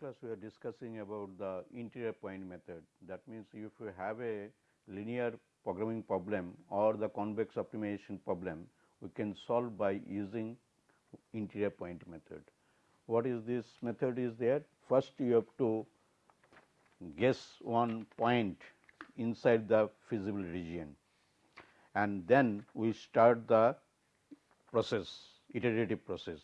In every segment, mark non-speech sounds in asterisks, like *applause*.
Class we are discussing about the interior point method that means if you have a linear programming problem or the convex optimization problem we can solve by using interior point method. What is this method is there? First you have to guess one point inside the feasible region and then we start the process iterative process.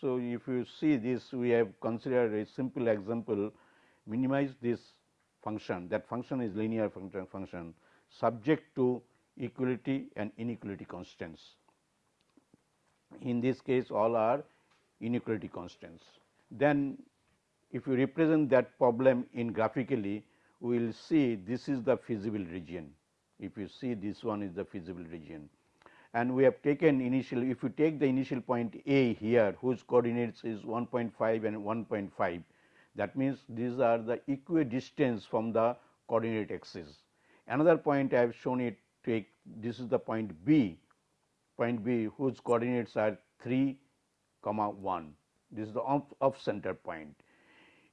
So, if you see this we have considered a simple example minimize this function that function is linear function function subject to equality and inequality constants. In this case all are inequality constants. Then if you represent that problem in graphically we will see this is the feasible region. If you see this one is the feasible region and we have taken initial if you take the initial point A here whose coordinates is 1.5 and 1.5 that means these are the equidistance from the coordinate axis. Another point I have shown it take this is the point B point B whose coordinates are 3 comma 1 this is the off, off center point.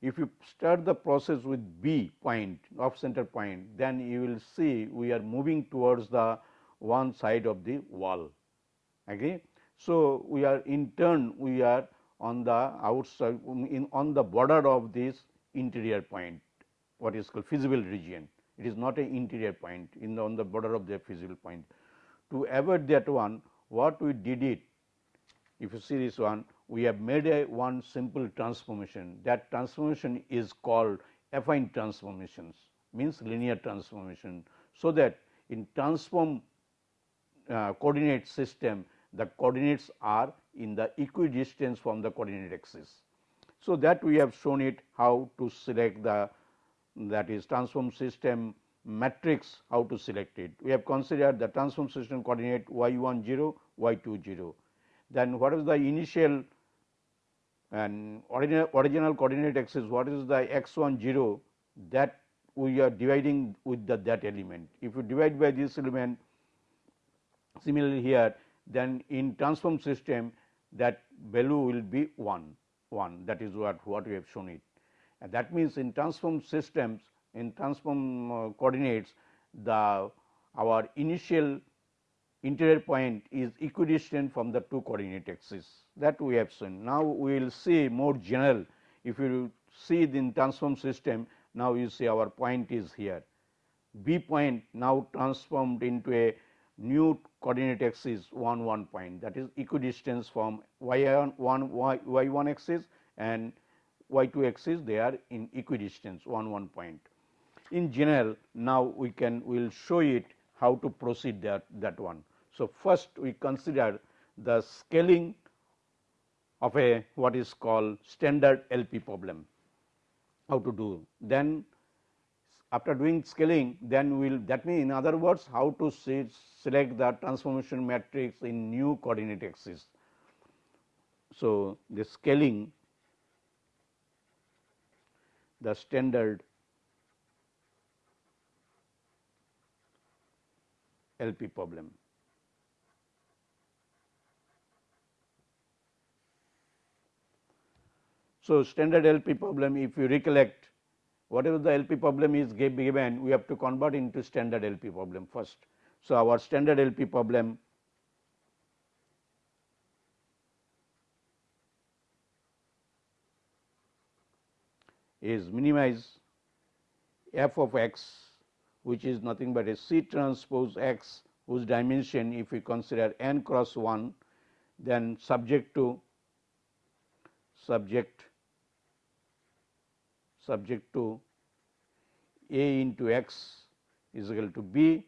If you start the process with B point off center point then you will see we are moving towards the one side of the wall. Agree? So, we are in turn we are on the outside um, in on the border of this interior point what is called feasible region. It is not an interior point in the on the border of the feasible point. To avoid that one what we did it if you see this one we have made a one simple transformation that transformation is called affine transformations means linear transformation. So, that in transform uh, coordinate system the coordinates are in the equidistance from the coordinate axis. So, that we have shown it how to select the that is transform system matrix how to select it. We have considered the transform system coordinate y 1 0 y 2 0. Then what is the initial and original, original coordinate axis what is the x 1 0 that we are dividing with the that element. If you divide by this element Similarly, here then in transform system that value will be 1 1 that is what what we have shown it. And that means, in transform systems in transform uh, coordinates the our initial interior point is equidistant from the two coordinate axes that we have seen. Now, we will see more general if you see in transform system now you see our point is here B point now transformed into a new coordinate axis 1 1 point that is equidistance from y 1 y, y 1 axis and y 2 axis they are in equidistance 1 1 point. In general now we can we will show it how to proceed that that one. So, first we consider the scaling of a what is called standard LP problem how to do then after doing scaling then we will that means in other words how to select the transformation matrix in new coordinate axis. So, the scaling the standard LP problem. So, standard LP problem if you recollect whatever the LP problem is given we have to convert into standard LP problem first. So, our standard LP problem is minimize f of x which is nothing but a C transpose x whose dimension if we consider n cross 1 then subject to subject subject to a into x is equal to b,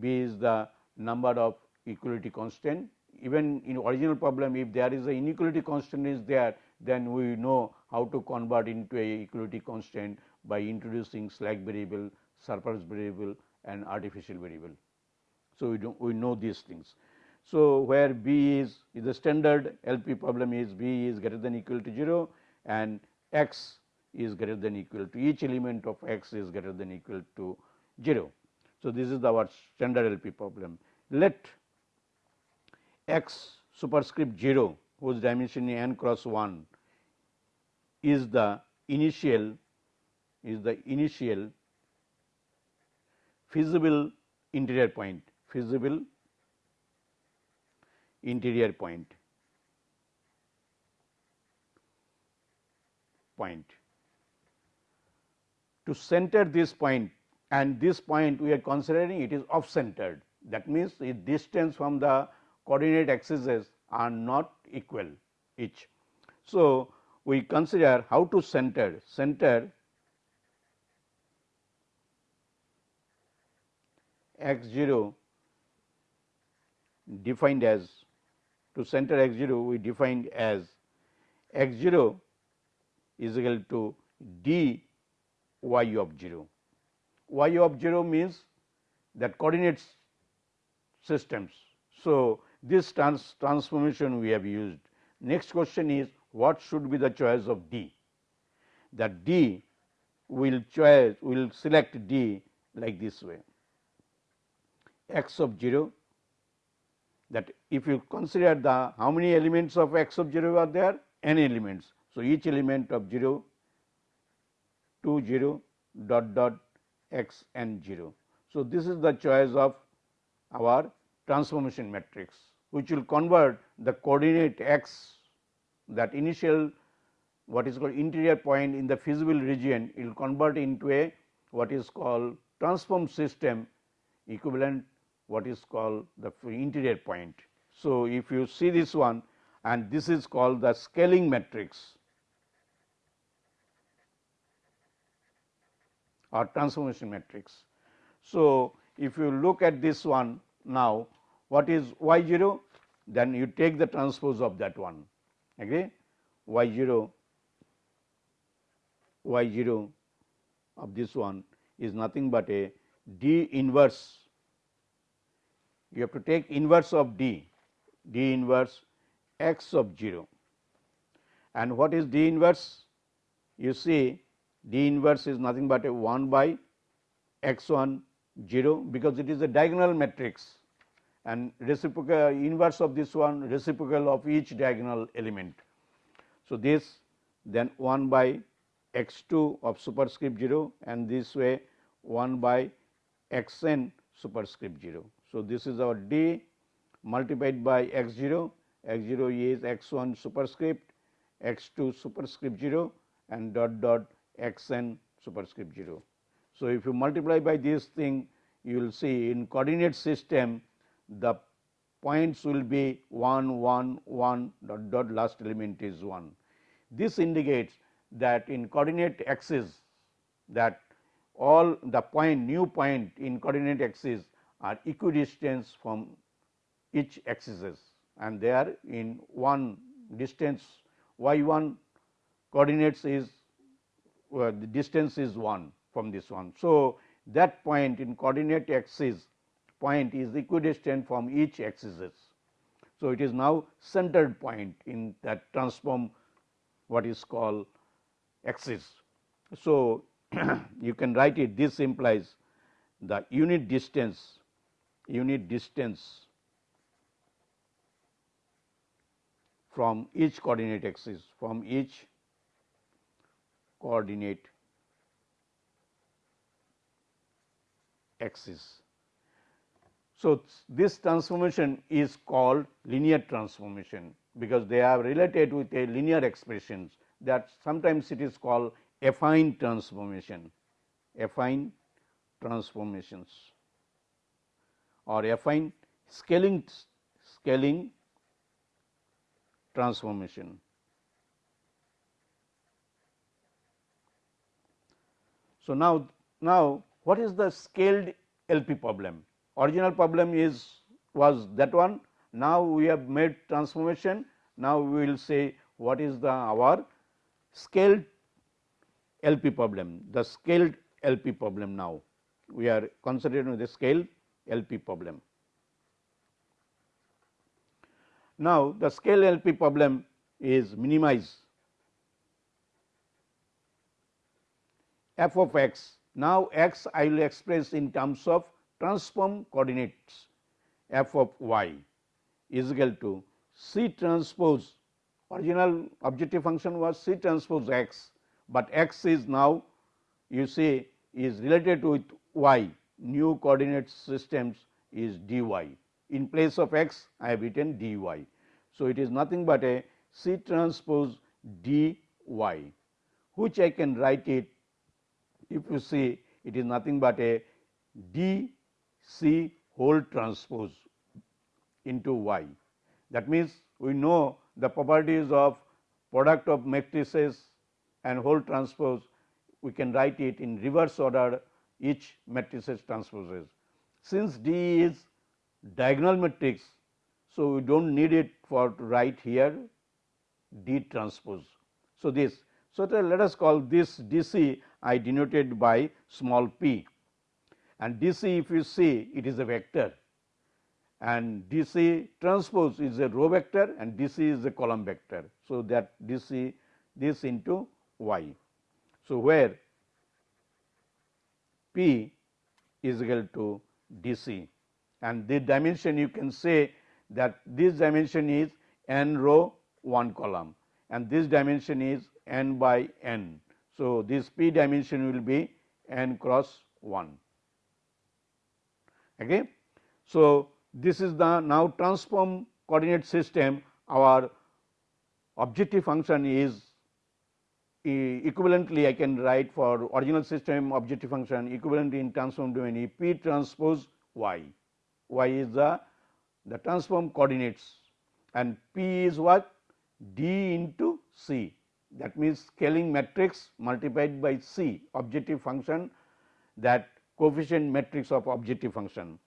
b is the number of equality constant. Even in original problem if there is a inequality constant is there then we know how to convert into a equality constant by introducing slack variable, surplus variable and artificial variable. So, we do we know these things. So, where b is, is the standard LP problem is b is greater than equal to 0 and x is greater than equal to each element of x is greater than equal to 0. So, this is our standard LP problem. Let x superscript 0 whose dimension is n cross 1 is the initial is the initial feasible interior point feasible interior point point to center this point and this point we are considering it is off centered that means the distance from the coordinate axes are not equal each. So, we consider how to center center x 0 defined as to center x 0 we defined as x 0 is equal to d y of 0. y of 0 means that coordinates systems. So, this trans transformation we have used. Next question is what should be the choice of D? That D will choose will select D like this way x of 0 that if you consider the how many elements of x of 0 are there n elements. So, each element of 0 2 0 dot dot x n 0. So, this is the choice of our transformation matrix which will convert the coordinate x that initial what is called interior point in the feasible region it will convert into a what is called transform system equivalent what is called the interior point. So, if you see this one and this is called the scaling matrix or transformation matrix. So, if you look at this one now what is y 0 then you take the transpose of that one. Agree? Y 0 y 0 of this one is nothing but a d inverse. You have to take inverse of d d inverse x of 0 and what is d inverse? You see d inverse is nothing but a 1 by x 1 0 because it is a diagonal matrix and reciprocal inverse of this one reciprocal of each diagonal element. So, this then 1 by x 2 of superscript 0 and this way 1 by x n superscript 0. So, this is our d multiplied by x 0, x 0 is x 1 superscript, x 2 superscript 0 and dot dot x n superscript 0. So, if you multiply by this thing you will see in coordinate system the points will be 1 1 1 dot dot last element is 1. This indicates that in coordinate axis that all the point new point in coordinate axis are equidistant from each axis and they are in one distance y 1 coordinates is uh, the distance is 1 from this one. So, that point in coordinate axis point is equidistant from each axis. So, it is now centered point in that transform what is called axis. So, *clears throat* you can write it this implies the unit distance unit distance from each coordinate axis from each coordinate axis. So, this transformation is called linear transformation because they are related with a linear expressions that sometimes it is called affine transformation, affine transformations or affine scaling scaling transformation. So, now, now what is the scaled LP problem? Original problem is was that one. Now, we have made transformation. Now, we will say what is the our scaled LP problem, the scaled LP problem now. We are concentrating considering the scaled LP problem. Now, the scale LP problem is minimize f of x. Now, x I will express in terms of transform coordinates f of y is equal to C transpose original objective function was C transpose x but x is now you see is related with y new coordinate systems is dy. In place of x I have written dy. So, it is nothing but a C transpose dy which I can write it if you see it is nothing but a d c whole transpose into y. That means, we know the properties of product of matrices and whole transpose we can write it in reverse order each matrices transposes. Since D is diagonal matrix, so we do not need it for to write here D transpose. So, this so let us call this D C I denoted by small p and D C if you see it is a vector and D C transpose is a row vector and D C is a column vector. So, that D C this into y. So, where P is equal to D C and the dimension you can say that this dimension is n row 1 column and this dimension is n by n. So, this p dimension will be n cross 1. Okay. So, this is the now transform coordinate system our objective function is equivalently I can write for original system objective function equivalent in transform domain E p transpose y, y is the the transform coordinates and p is what d into c that means scaling matrix multiplied by c objective function that coefficient matrix of objective function.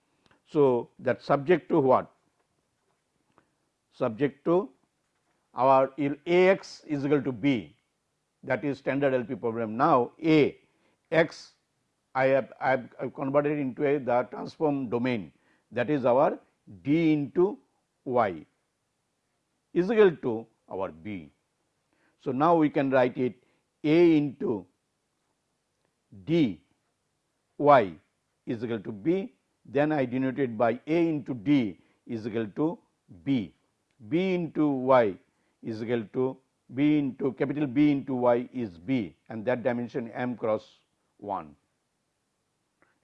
So, that subject to what subject to our A x is equal to b that is standard LP problem. Now, A x I have, I have converted into a the transform domain that is our d into y is equal to our b. So, now we can write it a into d y is equal to b then I denoted by a into d is equal to b, b into y is equal to b into capital B into y is b and that dimension m cross 1.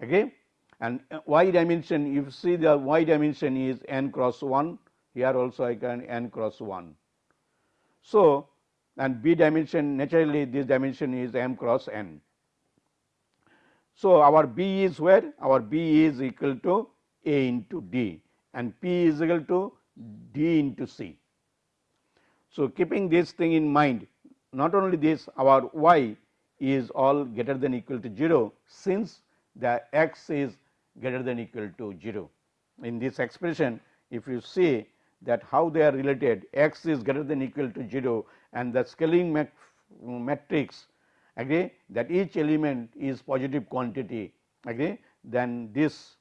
Okay. And uh, y dimension if you see the y dimension is n cross 1 here also I can n cross 1. So, and b dimension naturally this dimension is m cross n. So, our b is where our b is equal to a into d and p is equal to d into c. So, keeping this thing in mind not only this our y is all greater than equal to 0 since the x is greater than equal to 0. In this expression if you see that how they are related x is greater than equal to 0 and the scaling matrix agree that each element is positive quantity agree then this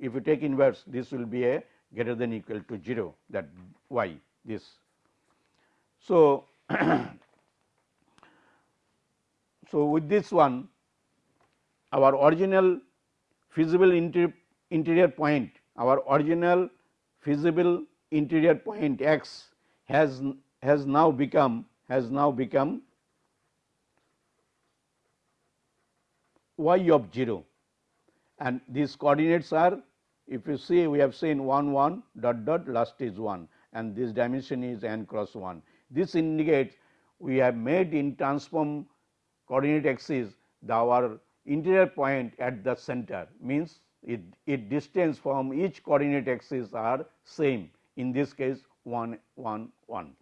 if you take inverse this will be a greater than equal to 0 that y this. So, *clears throat* so with this one our original feasible inter interior point our original feasible interior point x has has now become has now become y of 0 and these coordinates are if you see we have seen 1 1 dot dot last is 1 and this dimension is n cross 1 this indicates we have made in transform coordinate axis the our interior point at the center. Means it, it distance from each coordinate axis are same. In this case 1 1 1.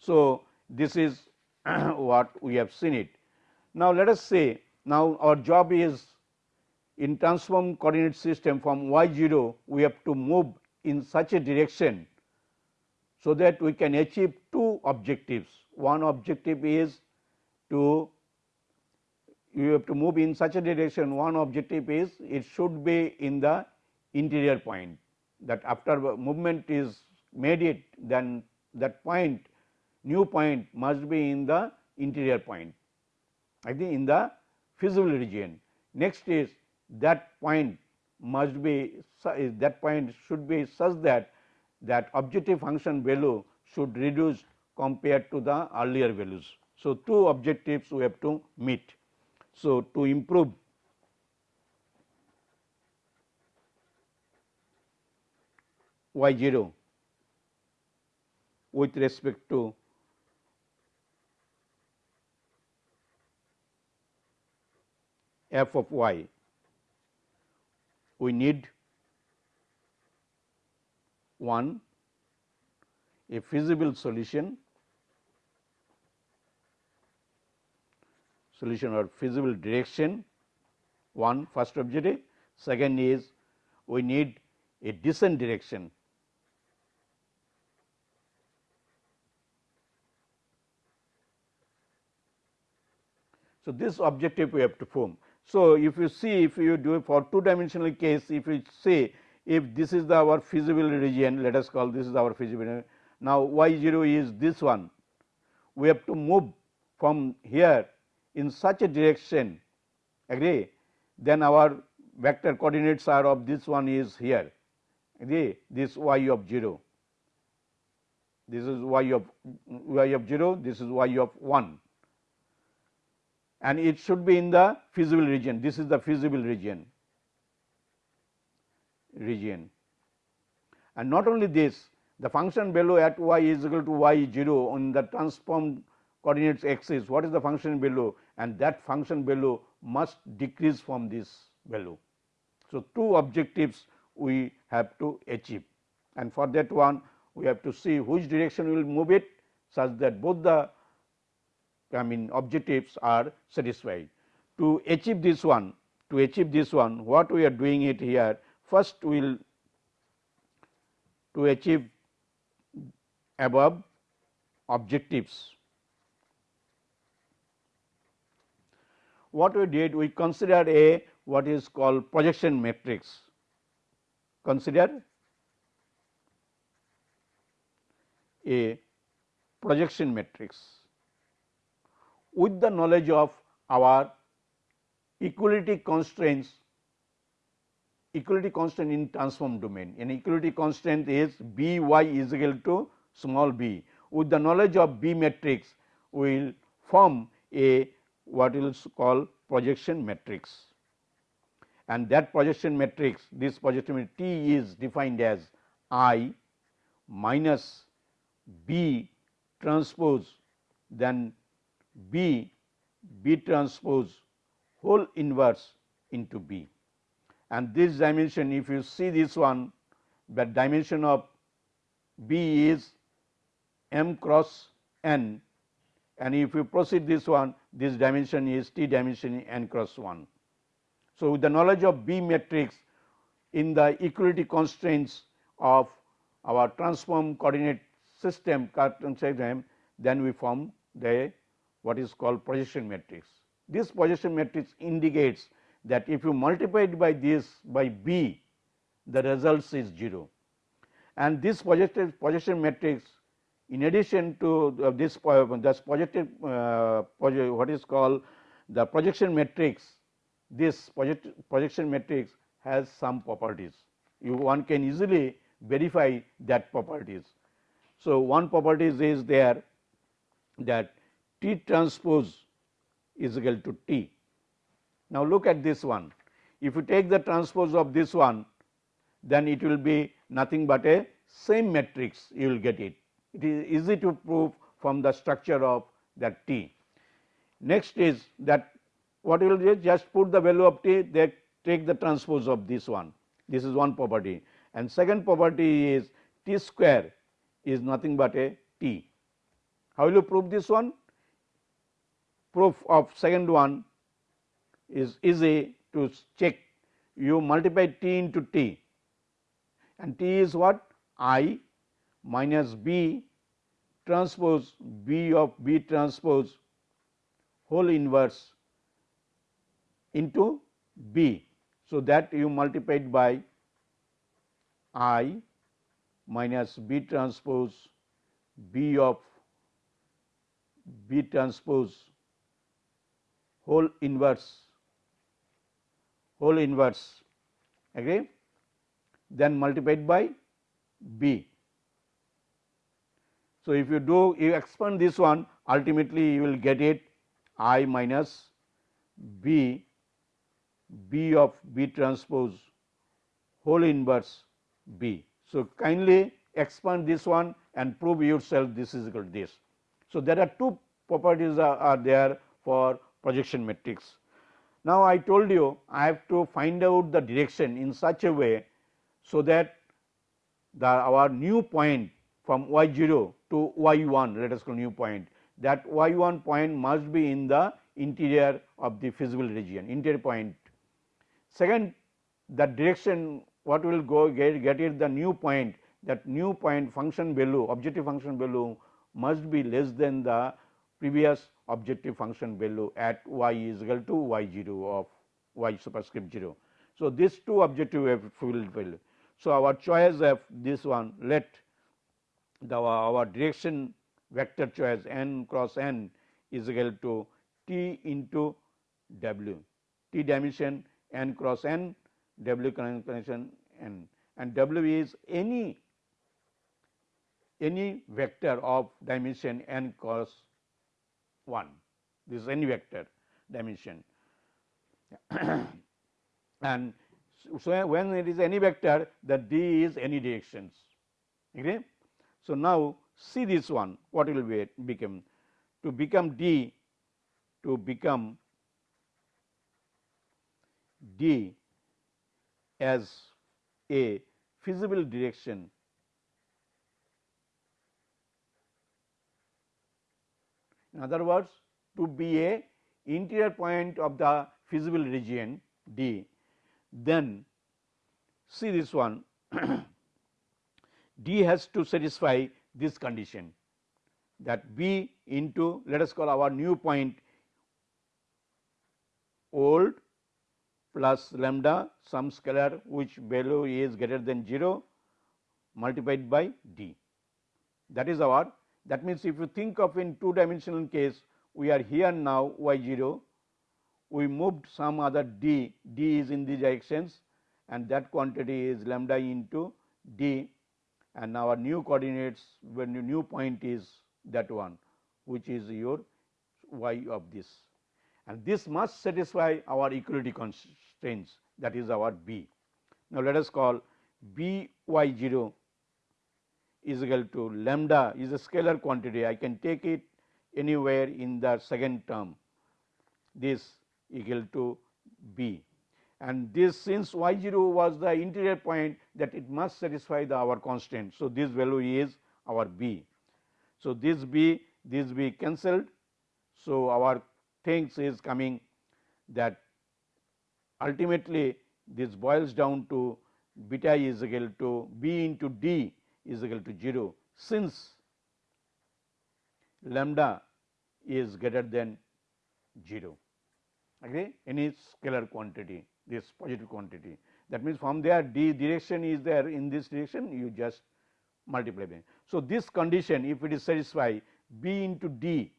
So, this is *clears throat* what we have seen it. Now, let us say now our job is in transform coordinate system from y 0 we have to move in such a direction so that we can achieve two objectives. One objective is to you have to move in such a direction one objective is it should be in the interior point that after movement is made it then that point new point must be in the interior point I think in the feasible region. Next is that point must be that point should be such that that objective function value should reduce compared to the earlier values. So, two objectives we have to meet. So, to improve y 0 with respect to f of y, we need one a feasible solution. Solution or feasible direction one first objective. Second is we need a descent direction. So, this objective we have to form. So, if you see if you do for two dimensional case if you say if this is the our feasible region let us call this is our feasible now y 0 is this one. We have to move from here in such a direction agree? Then our vector coordinates are of this one is here agree? This y of 0 this is y of y of 0 this is y of 1 and it should be in the feasible region. This is the feasible region region. And not only this, the function below at y is equal to y 0 on the transformed coordinates axis, what is the function below and that function below must decrease from this value. So, two objectives we have to achieve and for that one we have to see which direction we will move it such that both the I mean objectives are satisfied. To achieve this one, to achieve this one, what we are doing it here, first we will to achieve above objectives. What we did, we considered a what is called projection matrix. Consider a projection matrix with the knowledge of our equality constraints equality constant in transform domain and equality constant is b y is equal to small b. With the knowledge of b matrix we will form a what is called projection matrix and that projection matrix this projection matrix T is defined as I minus B transpose then B B transpose whole inverse into B. And this dimension if you see this one the dimension of B is m cross n and if you proceed this one this dimension is T dimension n cross 1. So, with the knowledge of B matrix in the equality constraints of our transform coordinate system then we form the what is called projection matrix. This projection matrix indicates that if you multiply it by this by b, the results is 0. And this projection matrix in addition to this this projected uh, project, what is called the projection matrix, this project, projection matrix has some properties. You one can easily verify that properties. So, one properties is there that T transpose is equal to T. Now, look at this one. If you take the transpose of this one, then it will be nothing but a same matrix you will get it. It is easy to prove from the structure of that T. Next is that what you will do just put the value of T, they take the transpose of this one. This is one property and second property is T square is nothing but a T. How will you prove this one? Proof of second one is easy to check you multiply t into t and t is what i minus b transpose b of b transpose whole inverse into b. So, that you multiplied by i minus b transpose b of b transpose whole inverse whole inverse agree then multiplied by b. So, if you do you expand this one ultimately you will get it i minus b b of b transpose whole inverse b. So, kindly expand this one and prove yourself this is equal to this. So, there are two properties are, are there for projection matrix. Now, I told you I have to find out the direction in such a way, so that the our new point from y 0 to y 1 let us call new point that y 1 point must be in the interior of the feasible region interior point. Second the direction what will go get, get it the new point that new point function value objective function value must be less than the previous objective function value at y is equal to y 0 of y superscript 0. So, these two objective value. So, our choice of this one let the our direction vector choice n cross n is equal to t into w t dimension n cross n w connection n and w is any any vector of dimension n cross 1 this is any vector dimension. *coughs* And so when it is any vector the d is any directions. Okay? So now see this one what will be become? To become d to become d as a feasible direction In other words, to be a interior point of the feasible region D, then see this one *clears throat* D has to satisfy this condition that B into let us call our new point old plus lambda some scalar which value is greater than 0 multiplied by D. That is our that means, if you think of in two dimensional case, we are here now y 0, we moved some other d, d is in these directions and that quantity is lambda into d and our new coordinates when your new point is that one which is your y of this and this must satisfy our equality constraints that is our b. Now, let us call b y 0 is equal to lambda is a scalar quantity I can take it anywhere in the second term this equal to b and this since y 0 was the interior point that it must satisfy the our constant. So, this value is our b. So, this b this b cancelled. So, our things is coming that ultimately this boils down to beta is equal to b into d is equal to 0 since lambda is greater than 0 agree any scalar quantity this positive quantity. That means from there d direction is there. In this direction you just multiply them. So, this condition if it is satisfied b into d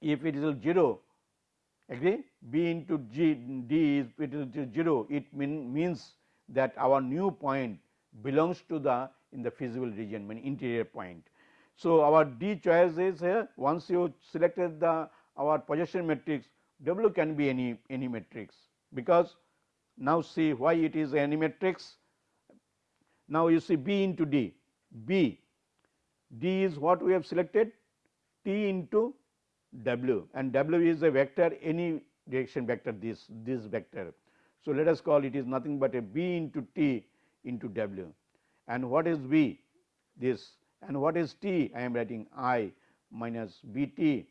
if it is 0 agree b into g d is it is 0 it mean, means that our new point belongs to the in the feasible region mean interior point. So, our D choice is here once you selected the our projection matrix W can be any any matrix because now see why it is any matrix. Now, you see B into D, B, D is what we have selected T into W and W is a vector any direction vector this this vector. So, let us call it is nothing but a B into T into W and what is V? This. And what is T? I am writing I minus B T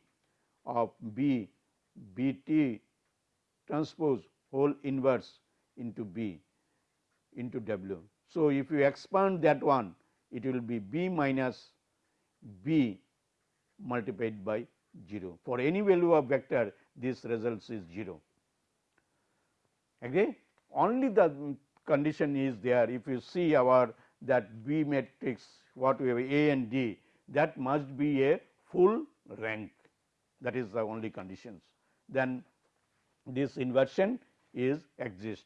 of B. B T transpose whole inverse into B into W. So, if you expand that one it will be B minus B multiplied by 0 for any value of vector this results is 0 agree? Only the condition is there. If you see our that B matrix what we have A and D that must be a full rank that is the only conditions then this inversion is exist.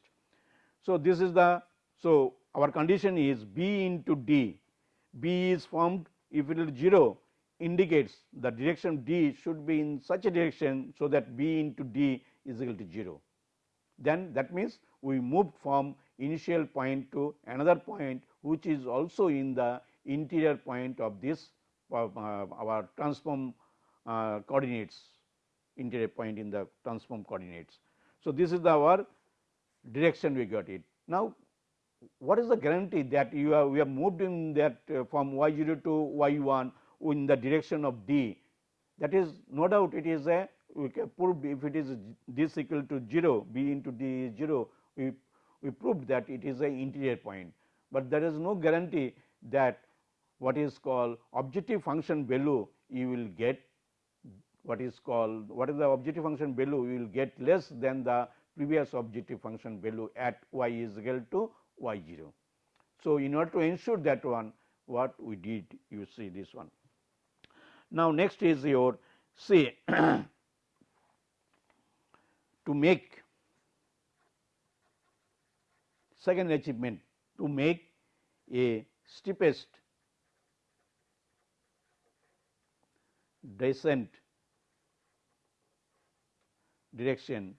So, this is the so our condition is B into D B is formed if it is 0 indicates the direction d should be in such a direction. So, that b into d is equal to 0. Then that means, we moved from initial point to another point which is also in the interior point of this uh, our transform uh, coordinates interior point in the transform coordinates. So, this is the our direction we got it. Now, what is the guarantee that you have we have moved in that uh, from y 0 to y 1 in the direction of d that is no doubt it is a we can prove if it is this equal to 0 b into d is 0 we we proved that it is a interior point, but there is no guarantee that what is called objective function value you will get what is called what is the objective function value you will get less than the previous objective function value at y is equal to y 0. So, in order to ensure that one what we did you see this one. Now, next is your say *coughs* to make second achievement to make a steepest descent direction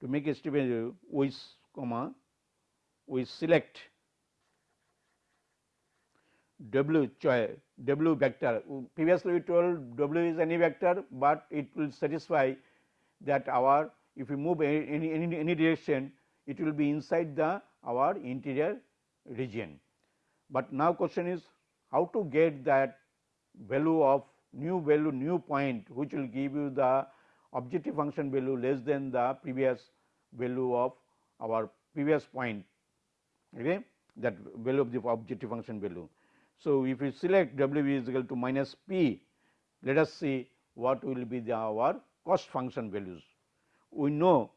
to make a steepest with comma we select w choice w vector. Previously we told w is any vector, but it will satisfy that our if we move any, any, any direction it will be inside the our interior region. But now question is how to get that value of new value new point which will give you the objective function value less than the previous value of our previous point okay that value of the objective function value. So, if we select w is equal to minus p let us see what will be the our cost function values. We know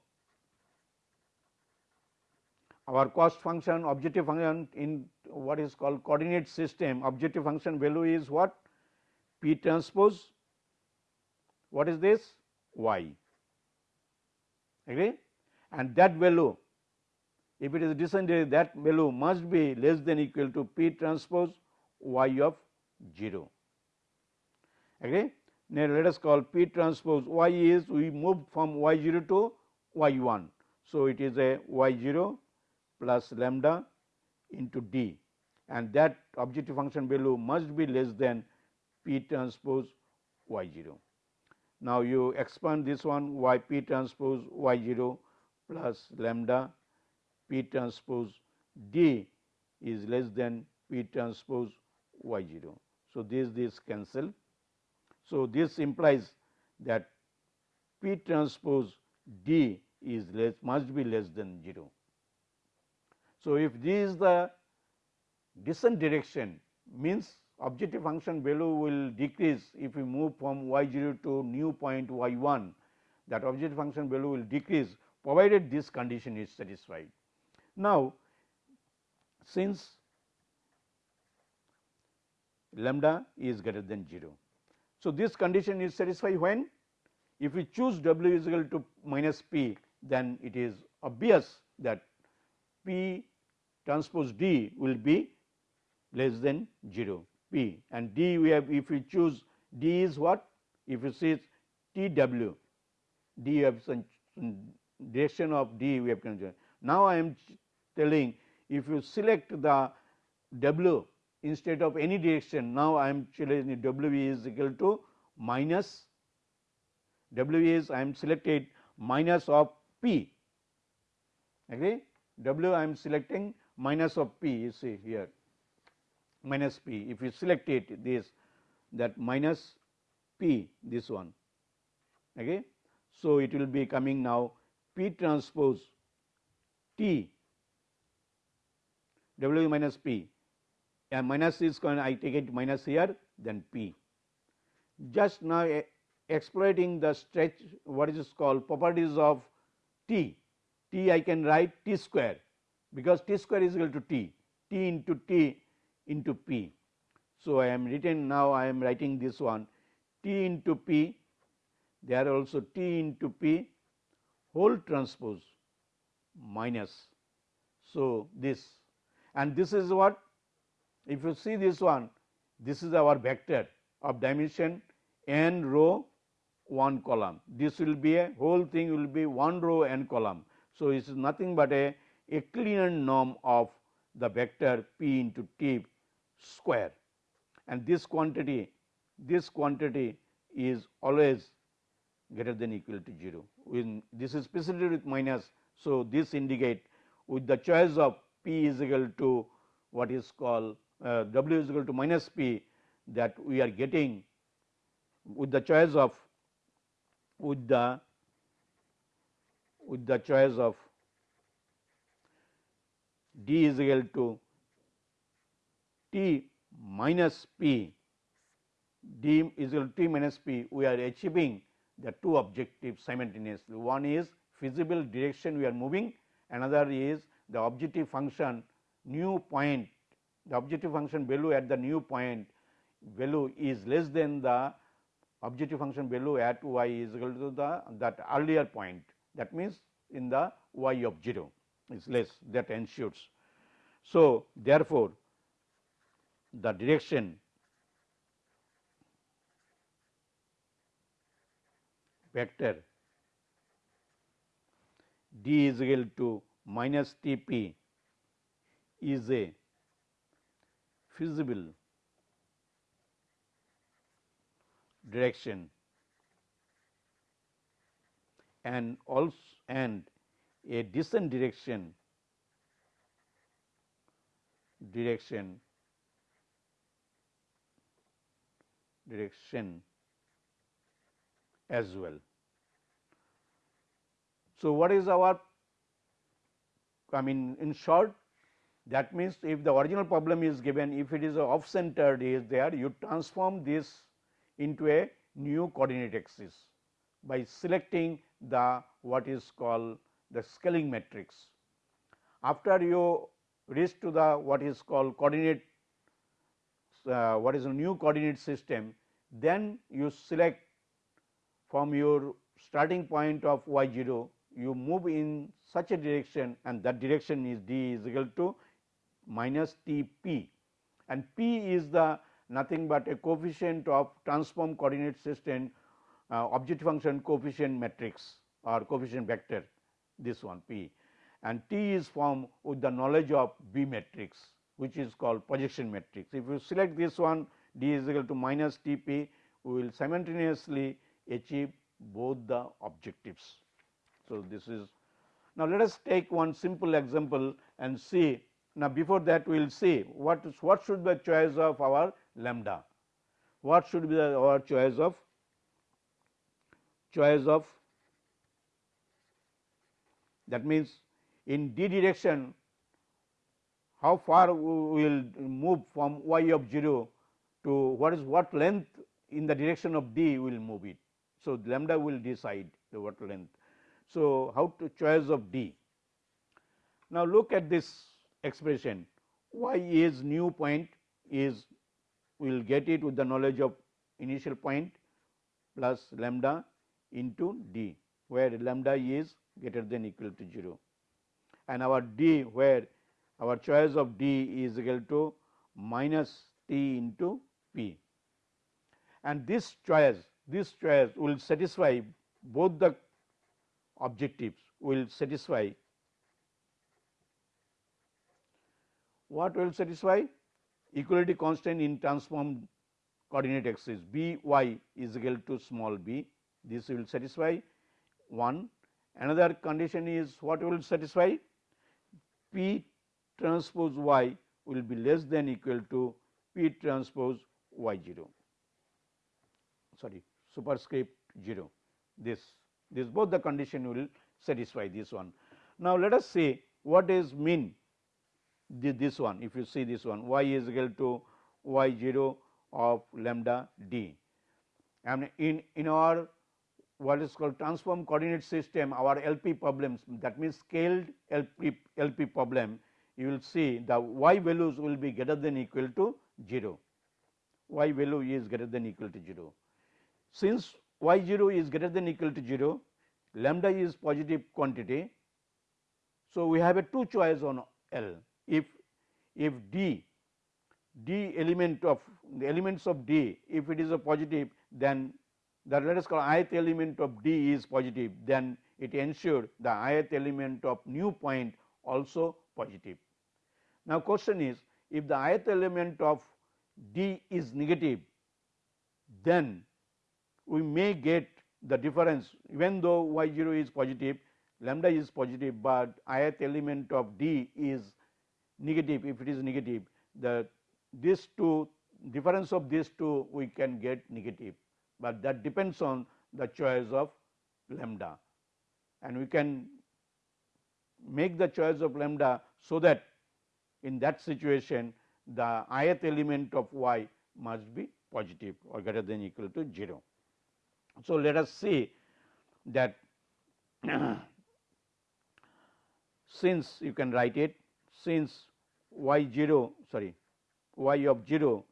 our cost function objective function in what is called coordinate system. Objective function value is what? P transpose. What is this? Y. Agree? And that value if it is descended that value must be less than equal to p transpose y of 0 agree now, let us call P transpose y is we move from y 0 to y 1. So, it is a y 0 plus lambda into d and that objective function value must be less than P transpose y 0. Now, you expand this one y P transpose y 0 plus lambda P transpose d is less than P transpose y 0. So, this this cancel so, this implies that P transpose D is less must be less than 0. So, if this is the descent direction means objective function value will decrease if we move from y 0 to new point y 1 that objective function value will decrease provided this condition is satisfied. Now, since lambda is greater than 0 so, this condition is satisfied when? If we choose w is equal to minus p then it is obvious that p transpose d will be less than 0 p and d we have if we choose d is what? If you see t w. D have some direction of d we have considered. Now, I am telling if you select the w instead of any direction. Now I am choosing W is equal to minus W is I am selected minus of P. Agree W I am selecting minus of P you see here. Minus P. If you select it this that minus P this one. Okay. So, it will be coming now P transpose T. W minus P and minus is going I take it minus here then p. Just now exploiting the stretch what is called properties of t, t I can write t square because t square is equal to t, t into t into p. So, I am written now I am writing this one t into p there also t into p whole transpose minus. So, this and this is what if you see this one this is our vector of dimension n row 1 column. This will be a whole thing will be 1 row n column. So, it is nothing but a Euclidean norm of the vector p into t square and this quantity this quantity is always greater than equal to 0 when this is specified with minus. So, this indicate with the choice of p is equal to what is called uh, w is equal to minus p that we are getting with the choice of with the with the choice of d is equal to t minus p. D is equal to t minus p. We are achieving the two objectives simultaneously. One is feasible direction we are moving. Another is the objective function new point the objective function value at the new point value is less than the objective function value at y is equal to the that earlier point that means in the y of 0 is less that ensures. So, therefore, the direction vector d is equal to minus T p is a feasible direction and also and a descent direction direction direction as well. So, what is our I mean in short that means if the original problem is given if it is off centered is there you transform this into a new coordinate axis by selecting the what is called the scaling matrix. After you reach to the what is called coordinate uh, what is a new coordinate system, then you select from your starting point of y 0 you move in such a direction and that direction is d is equal to minus t p and p is the nothing but a coefficient of transform coordinate system uh, objective function coefficient matrix or coefficient vector this one p and T is formed with the knowledge of B matrix which is called projection matrix. If you select this one D is equal to minus T p we will simultaneously achieve both the objectives. So, this is now let us take one simple example and see now before that we will see what is what should be the choice of our lambda what should be the, our choice of choice of that means in d direction how far we will move from y of 0 to what is what length in the direction of d we will move it. So, lambda will decide the what length. So, how to choice of d. Now, look at this expression. Y is new point is we will get it with the knowledge of initial point plus lambda into d where lambda is greater than equal to 0 and our d where our choice of d is equal to minus t into p. And this choice this choice will satisfy both the objectives will satisfy what will satisfy? Equality constant in transformed coordinate axis b y is equal to small b. This will satisfy. One. Another condition is what will satisfy? P transpose y will be less than equal to p transpose y 0 sorry superscript 0 this this both the condition will satisfy this one. Now, let us see what is mean this one if you see this one y is equal to y 0 of lambda d and in in our what is called transform coordinate system our LP problems that means scaled LP, LP problem you will see the y values will be greater than equal to 0 y value is greater than equal to 0. Since y 0 is greater than equal to 0 lambda is positive quantity. So, we have a two choice on L if if D D element of the elements of D if it is a positive then the let us call ith element of D is positive then it ensure the ith element of new point also positive. Now, question is if the ith element of D is negative then we may get the difference even though y 0 is positive lambda is positive, but ith element of D is negative if it is negative the these two difference of these two we can get negative, but that depends on the choice of lambda and we can make the choice of lambda so that in that situation the ith element of y must be positive or greater than equal to 0. So, let us see that *clears throat* since you can write it since y 0 sorry y of 0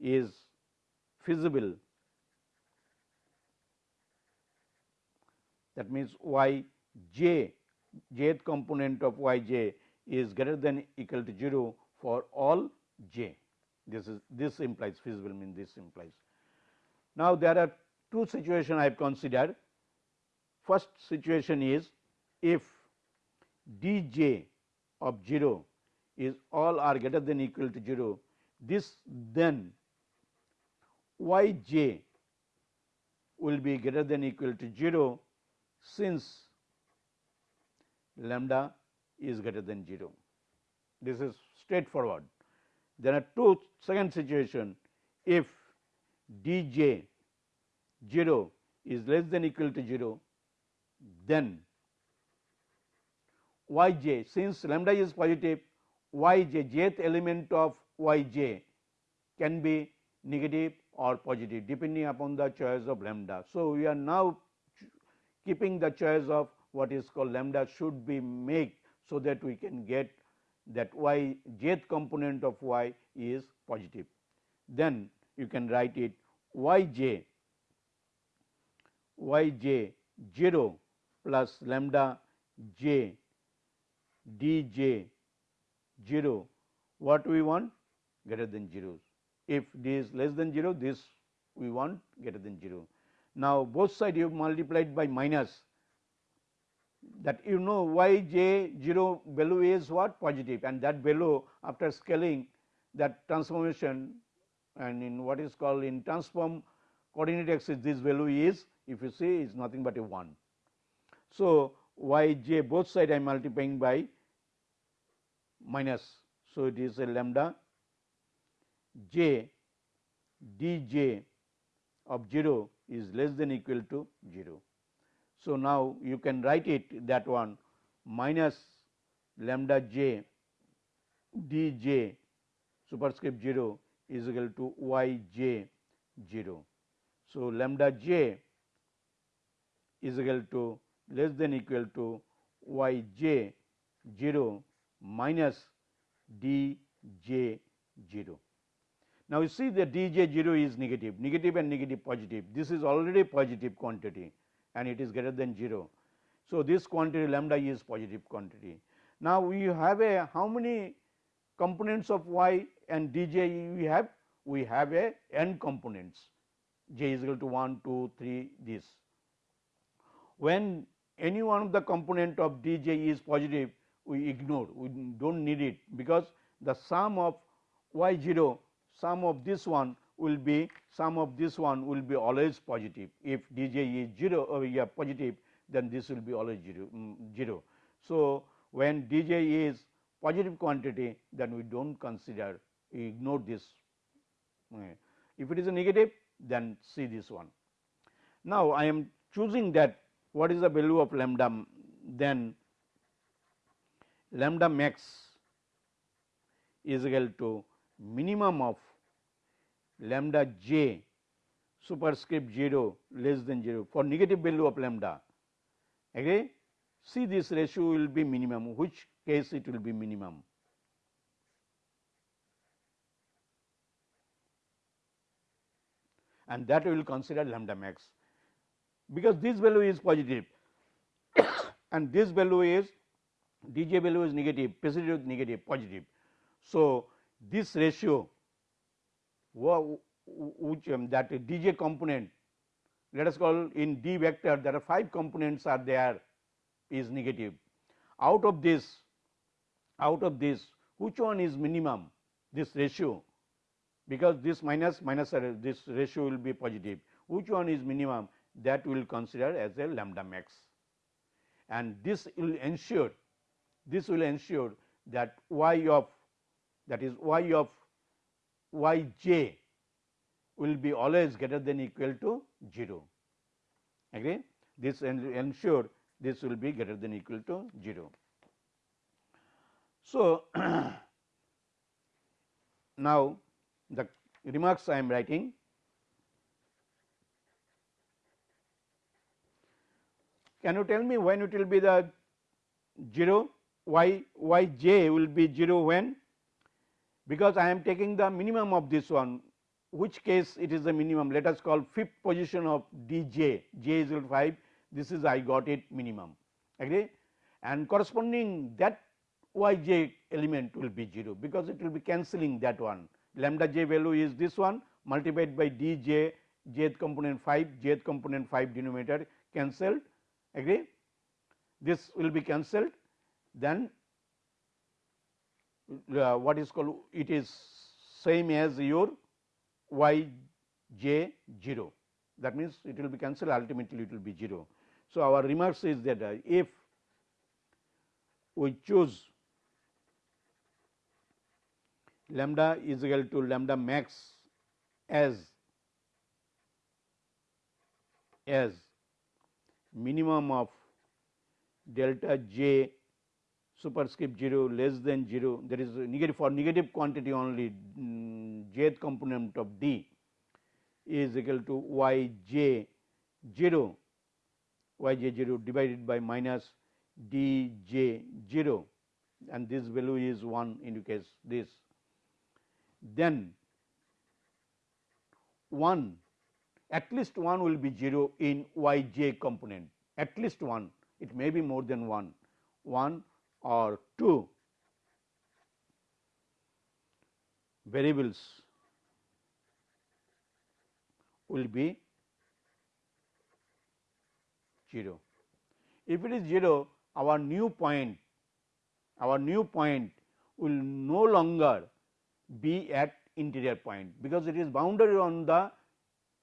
is feasible. That means y j jth component of y j is greater than equal to 0 for all j. This is this implies feasible means this implies. Now, there are two situations I have considered. First situation is if d j of 0 is all are greater than equal to 0 this then y j will be greater than equal to 0 since lambda is greater than 0. This is straightforward. There are two second situation if d j 0 is less than equal to 0 then y j since lambda is positive y j jth element of y j can be negative or positive depending upon the choice of lambda. So, we are now keeping the choice of what is called lambda should be made so that we can get that y jth component of y is positive. Then you can write it y j y j 0 plus lambda j d j 0 what we want greater than 0. If this is less than 0 this we want greater than 0. Now, both side you multiplied by minus that you know y j 0 value is what positive and that value after scaling that transformation and in what is called in transform coordinate axis this value is if you see is nothing but a 1. So, y j both side I am multiplying by minus. So, it is a lambda j d j of 0 is less than equal to 0. So, now you can write it that one minus lambda j d j superscript 0 is equal to y j 0. So, lambda j is equal to less than equal to y j 0 minus d j 0. Now, you see the d j 0 is negative, negative and negative positive. This is already positive quantity and it is greater than 0. So, this quantity lambda is positive quantity. Now, we have a how many components of y and d j we have? We have a n components j is equal to 1, 2, 3 this. When any one of the component of d j is positive we ignore we do not need it because the sum of y 0 sum of this one will be sum of this one will be always positive if d j is 0 or uh, yeah, positive then this will be always 0, um, 0. So, when d j is positive quantity then we do not consider we ignore this uh, if it is a negative then see this one. Now, I am choosing that what is the value of lambda then lambda max is equal to minimum of lambda j superscript 0 less than 0 for negative value of lambda agree see this ratio will be minimum which case it will be minimum and that we will consider lambda max because this value is positive and this value is d j value is negative, is negative positive. So, this ratio which um, that dj component let us call in d vector there are 5 components are there is negative. Out of this out of this which one is minimum this ratio because this minus minus this ratio will be positive which one is minimum that will consider as a lambda max and this will ensure this will ensure that y of that is y of y j will be always greater than equal to 0 agree? This ensure this will be greater than equal to 0 so *clears throat* now the remarks I am writing. Can you tell me when it will be the 0 y y j will be 0 when? Because I am taking the minimum of this one which case it is the minimum. Let us call fifth position of d j is equal to 5 this is I got it minimum. Agree? And corresponding that y j element will be 0 because it will be cancelling that one. Lambda j value is this one multiplied by d j jth component 5 jth component 5 denominator cancelled. Agree? This will be cancelled then uh, what is called it is same as your y j 0 that means it will be cancelled ultimately it will be 0. So, our remarks is that uh, if we choose lambda is equal to lambda max as as minimum of delta j superscript 0 less than 0 that is negative for negative quantity only mm, jth component of d is equal to y j 0 y j 0 divided by minus d j 0 and this value is 1 indicates this. Then 1 at least 1 will be 0 in y j component. At least 1 it may be more than 1 1 or 2 variables will be 0. If it is 0 our new point our new point will no longer be at interior point because it is boundary on the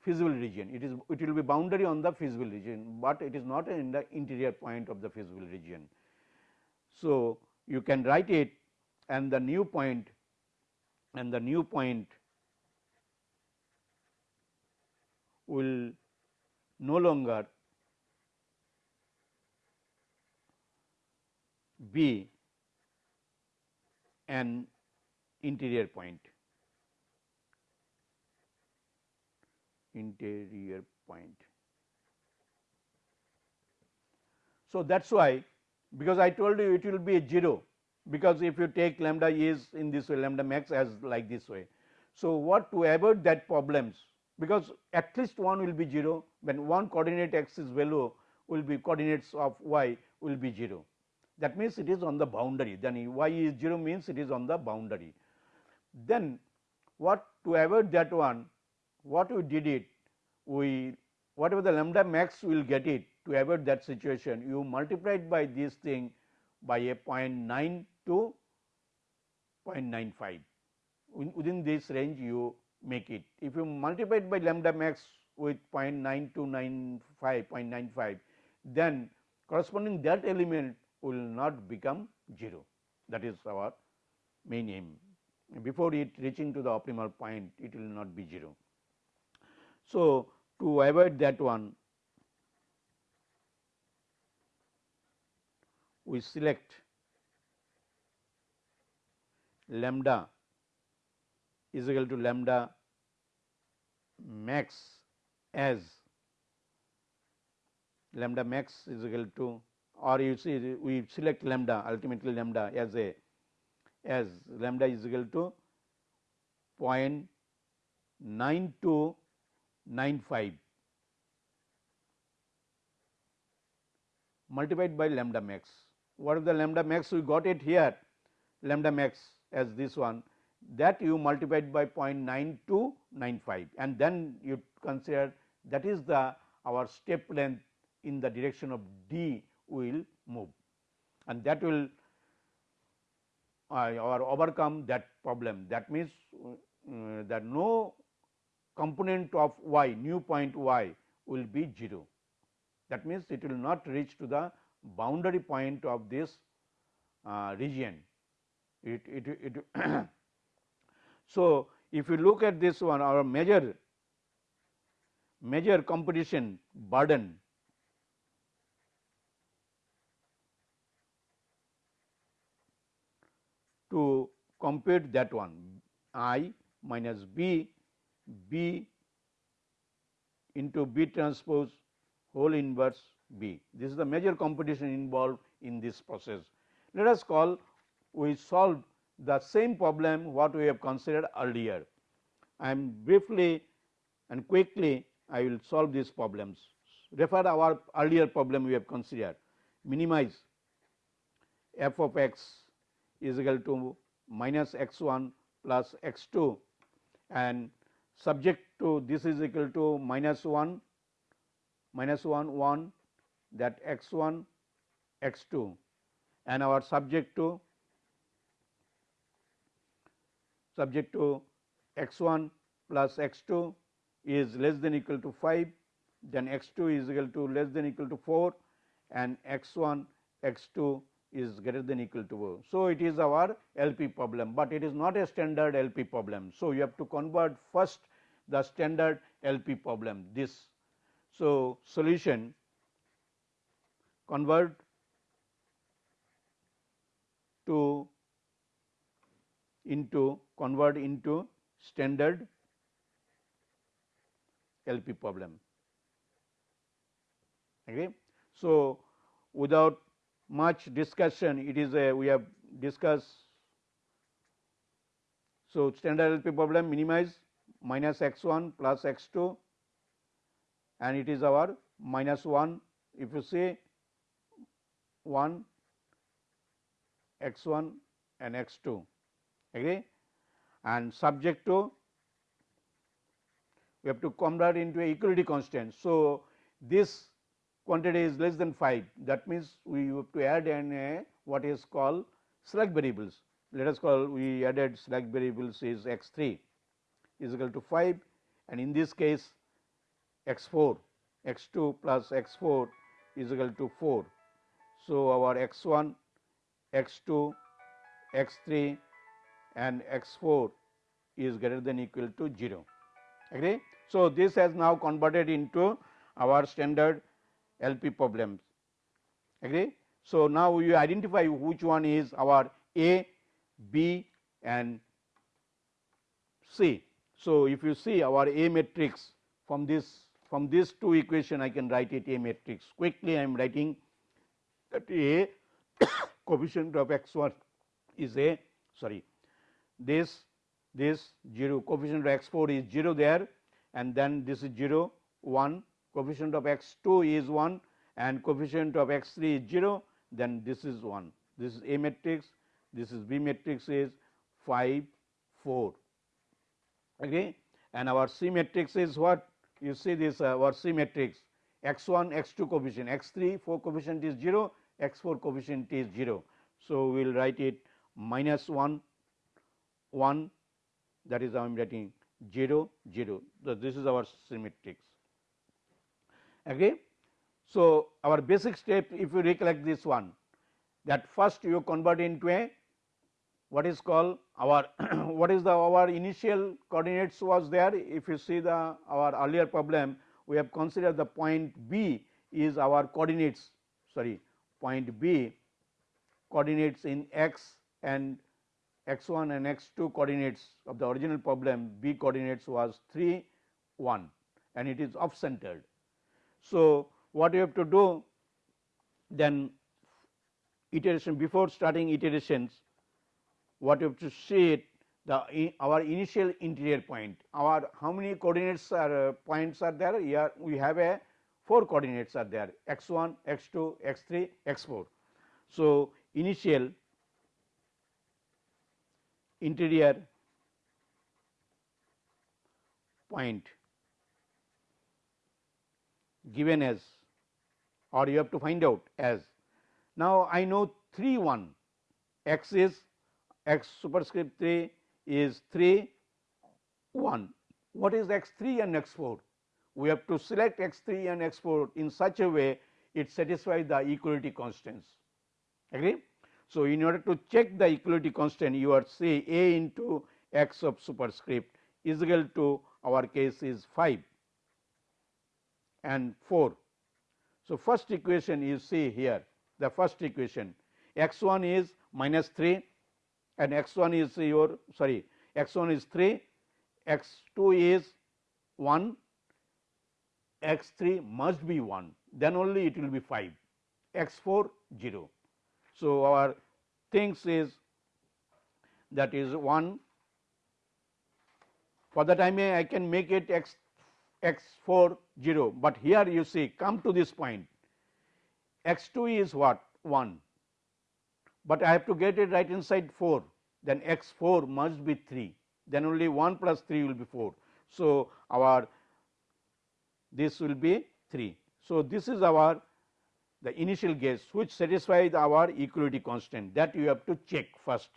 feasible region it is it will be boundary on the feasible region, but it is not in the interior point of the feasible region. So, you can write it and the new point and the new point will no longer be an interior point. interior point. So, that is why because I told you it will be a 0 because if you take lambda is in this way lambda max as like this way. So, what to avoid that problems? Because at least one will be 0 when one coordinate axis value will be coordinates of y will be 0 that means it is on the boundary. Then y is 0 means it is on the boundary. Then what to avoid that one? What we did it? We whatever the lambda max will get it to avoid that situation you multiplied by this thing by a 0.9 to 0.95 within this range you make it. If you multiply it by lambda max with 0.9 to 95 0.95 then corresponding that element will not become 0 that is our main aim before it reaching to the optimal point it will not be 0. So, to avoid that one we select lambda is equal to lambda max as lambda max is equal to or you see we select lambda ultimately lambda as a as lambda is equal to 0.9295 multiplied by lambda max. What is the lambda max we got it here lambda max as this one that you multiplied by 0.9295 and then you consider that is the our step length in the direction of D will move. And that will uh, or overcome that problem. That means uh, that no component of y new point y will be 0 that means it will not reach to the boundary point of this uh, region. It, it, it *clears throat* so if you look at this one our major major competition burden to compute that one i minus b b into b transpose whole inverse b. This is the major competition involved in this process. Let us call we solve the same problem what we have considered earlier. I am briefly and quickly I will solve these problems. Refer our earlier problem we have considered minimize f of x is equal to minus x 1 plus x 2 and subject to this is equal to minus 1 minus 1 1 that x 1 x 2 and our subject to subject to x 1 plus x 2 is less than equal to 5 then x 2 is equal to less than equal to 4 and x 1 x 2 is greater than equal to 4. So, it is our LP problem, but it is not a standard LP problem. So, you have to convert first the standard LP problem this. So, solution convert to into convert into standard LP problem. Okay. So, without much discussion it is a we have discussed. So, standard LP problem minimize minus x 1 plus x 2 and it is our minus 1 if you say 1 x 1 and x 2 agree and subject to we have to convert into a equality constant. So, this quantity is less than 5 that means we have to add in a what is called slack variables let us call we added slack variables is x 3 is equal to 5 and in this case x 4 x 2 plus x 4 is equal to 4. So, our x 1 x 2 x 3 and x 4 is greater than equal to 0 agree. So, this has now converted into our standard LP problems agree. So, now we identify which one is our A, B and C. So, if you see our A matrix from this from these two equation I can write it A matrix quickly I am writing that A *coughs* coefficient of x 1 is a sorry this this 0 coefficient of x 4 is 0 there and then this is 0 1 coefficient of x 2 is 1 and coefficient of x 3 is 0 then this is 1 this is A matrix this is B matrix is 5 4 okay? And our C matrix is what? You see this uh, our C matrix. X 1 x 2 coefficient. X 3 4 coefficient is 0 x 4 coefficient is 0. So, we will write it minus 1 1 that is I am writing 0 0. So, this is our C matrix. Okay. So, our basic step if you recollect this one that first you convert into a what is called our *coughs* what is the our initial coordinates was there if you see the our earlier problem we have considered the point B is our coordinates sorry point B coordinates in x and x 1 and x 2 coordinates of the original problem B coordinates was 3 1 and it is off centered. So, what you have to do then iteration before starting iterations what you have to see it the our initial interior point our how many coordinates are uh, points are there here we have a 4 coordinates are there x 1 x 2 x 3 x 4. So, initial interior point given as or you have to find out as. Now, I know 3 1 x is x superscript 3 is 3 1. What is x 3 and x 4? We have to select x 3 and x 4 in such a way it satisfies the equality constants. Agree? So, in order to check the equality constant you are say a into x of superscript is equal to our case is 5 and 4. So, first equation you see here the first equation x 1 is minus 3 and x 1 is your sorry x 1 is 3 x 2 is 1 x 3 must be 1 then only it will be 5 x 4 0. So, our things is that is 1 for the time I can make it x x 4 0, but here you see come to this point. X 2 is what? 1, but I have to get it right inside 4 then x 4 must be 3 then only 1 plus 3 will be 4. So, our this will be 3. So, this is our the initial guess which satisfies our equality constant that you have to check first.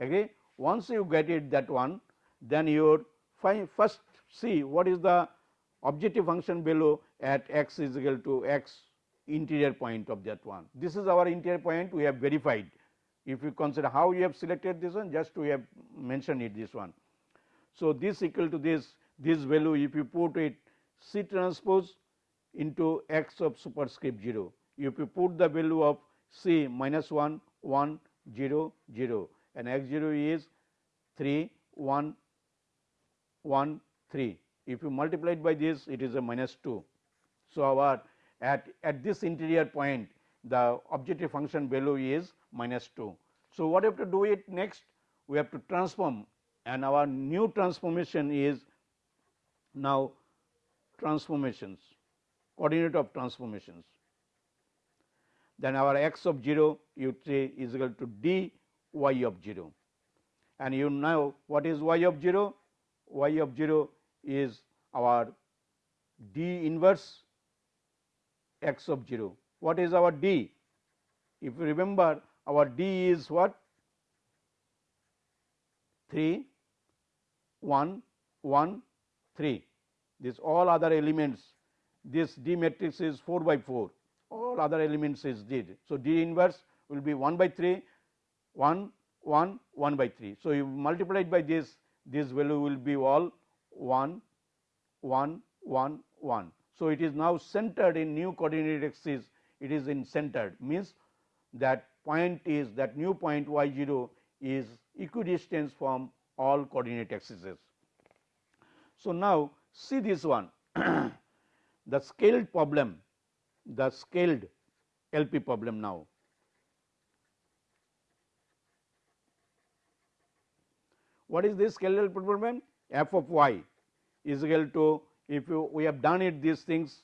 Okay. Once you get it that one then you find first see what is the objective function below at x is equal to x interior point of that one. This is our interior point we have verified. If you consider how you have selected this one just we have mentioned it this one. So, this equal to this this value if you put it C transpose into x of superscript 0. If you put the value of C minus 1 1 0 0 and x 0 is 3 1 1 3. If you multiply it by this it is a minus 2. So, our at, at this interior point the objective function value is minus 2. So, what have to do it next? We have to transform and our new transformation is now transformations coordinate of transformations. Then our x of 0 you say is equal to d y of 0 and you know what is y of 0? y of 0 is our d inverse x of 0. What is our d? If you remember our d is what? 3, 1, 1, 3. This all other elements, this D matrix is 4 by 4, all other elements is D. So, D inverse will be 1 by 3, 1, 1, 1 by 3. So, you multiply it by this, this value will be all 1, 1, 1, 1. So, it is now centered in new coordinate axis, it is in centered means that point is that new point y 0 is equidistant from all coordinate axes. So, now see this one *clears throat* the scaled problem the scaled LP problem now. What is this scaled LP problem? f of y is equal to if you we have done it these things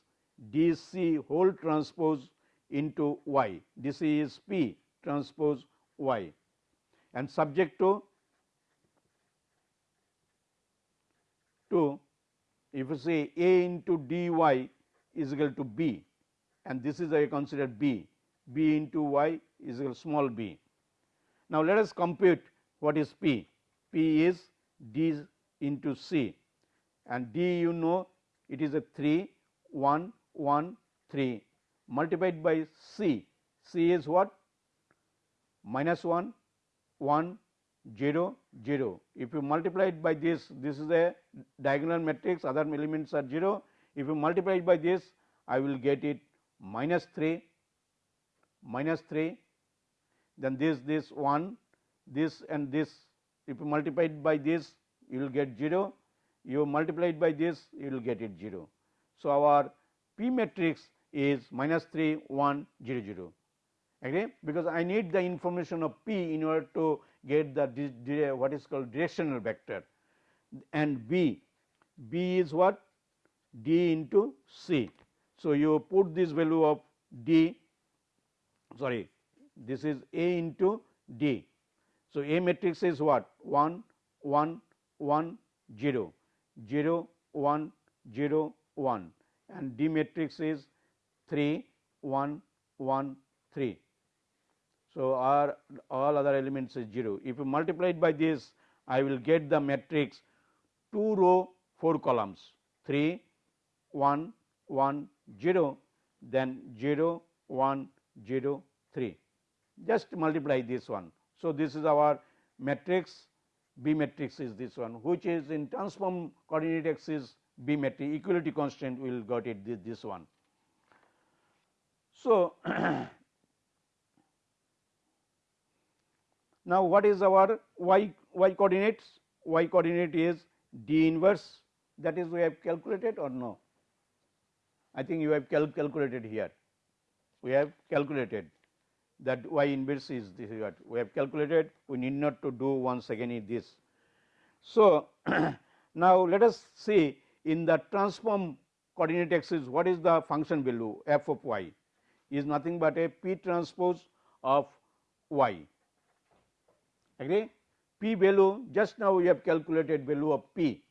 d c whole transpose into y, d c is p transpose y and subject to to if you say a into d y is equal to b and this is I consider b, b into y is equal to small b. Now, let us compute what is p, p is d into c and d you know it is a 3 1 1 3 multiplied by c, c is what? Minus 1 1 0 0. If you multiply it by this, this is a diagonal matrix other elements are 0. If you multiply it by this, I will get it minus 3 minus 3 then this this 1 this and this if you multiply it by this you will get 0 you multiply it by this you will get it 0. So, our P matrix is minus 3 1 0 0 okay because I need the information of P in order to get the what is called directional vector and B, B is what D into C. So, you put this value of D sorry this is A into D. So, A matrix is what 1 1 1 0 0 1 0 1 and D matrix is 3 1 1 3. So, our all other elements is 0. If you multiply it by this I will get the matrix 2 row 4 columns 3 1 1 0 then 0 1 0 3 just multiply this one. So, this is our matrix B matrix is this one which is in transform coordinate axis B matrix equality constant we will got it this, this one. So, *clears throat* now what is our y y coordinates? Y coordinate is d inverse. That is we have calculated or no? I think you have cal calculated here. We have calculated that y inverse is this is what? We have calculated. We need not to do once again in this. So, *clears throat* now let us see in the transform coordinate axis what is the function value? F of y is nothing but a p transpose of y agree? P value just now we have calculated value of p.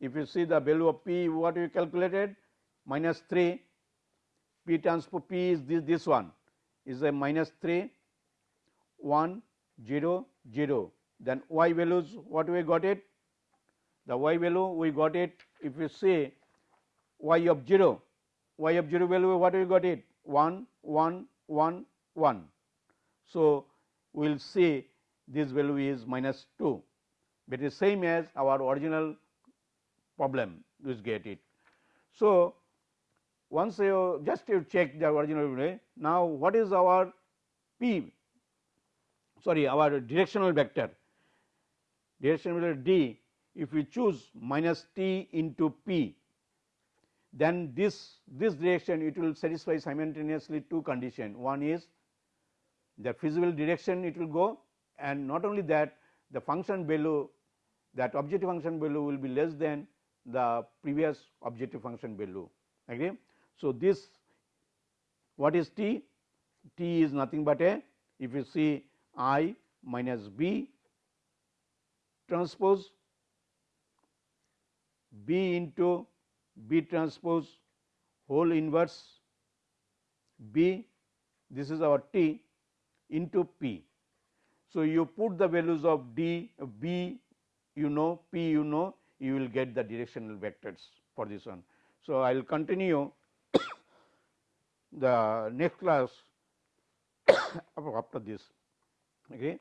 If you see the value of p what we calculated? Minus 3 p transpose p is this this one. Is a minus 3 1 0 0 then y values what we got it? The y value we got it if you say y of 0 y of 0 value what we got it? 1 1 1 1 so we will see this value is minus 2 but it is same as our original problem which get it. So once you just you check the original value, now what is our p sorry our directional vector? Directional vector d if we choose minus t into p then this this direction it will satisfy simultaneously two condition. One is the feasible direction it will go and not only that the function value that objective function value will be less than the previous objective function value agree so, this what is T? T is nothing but a if you see I minus B transpose B into B transpose whole inverse B this is our T into P. So, you put the values of D B you know P you know you will get the directional vectors for this one. So, I will continue *coughs* the next class *coughs* after this okay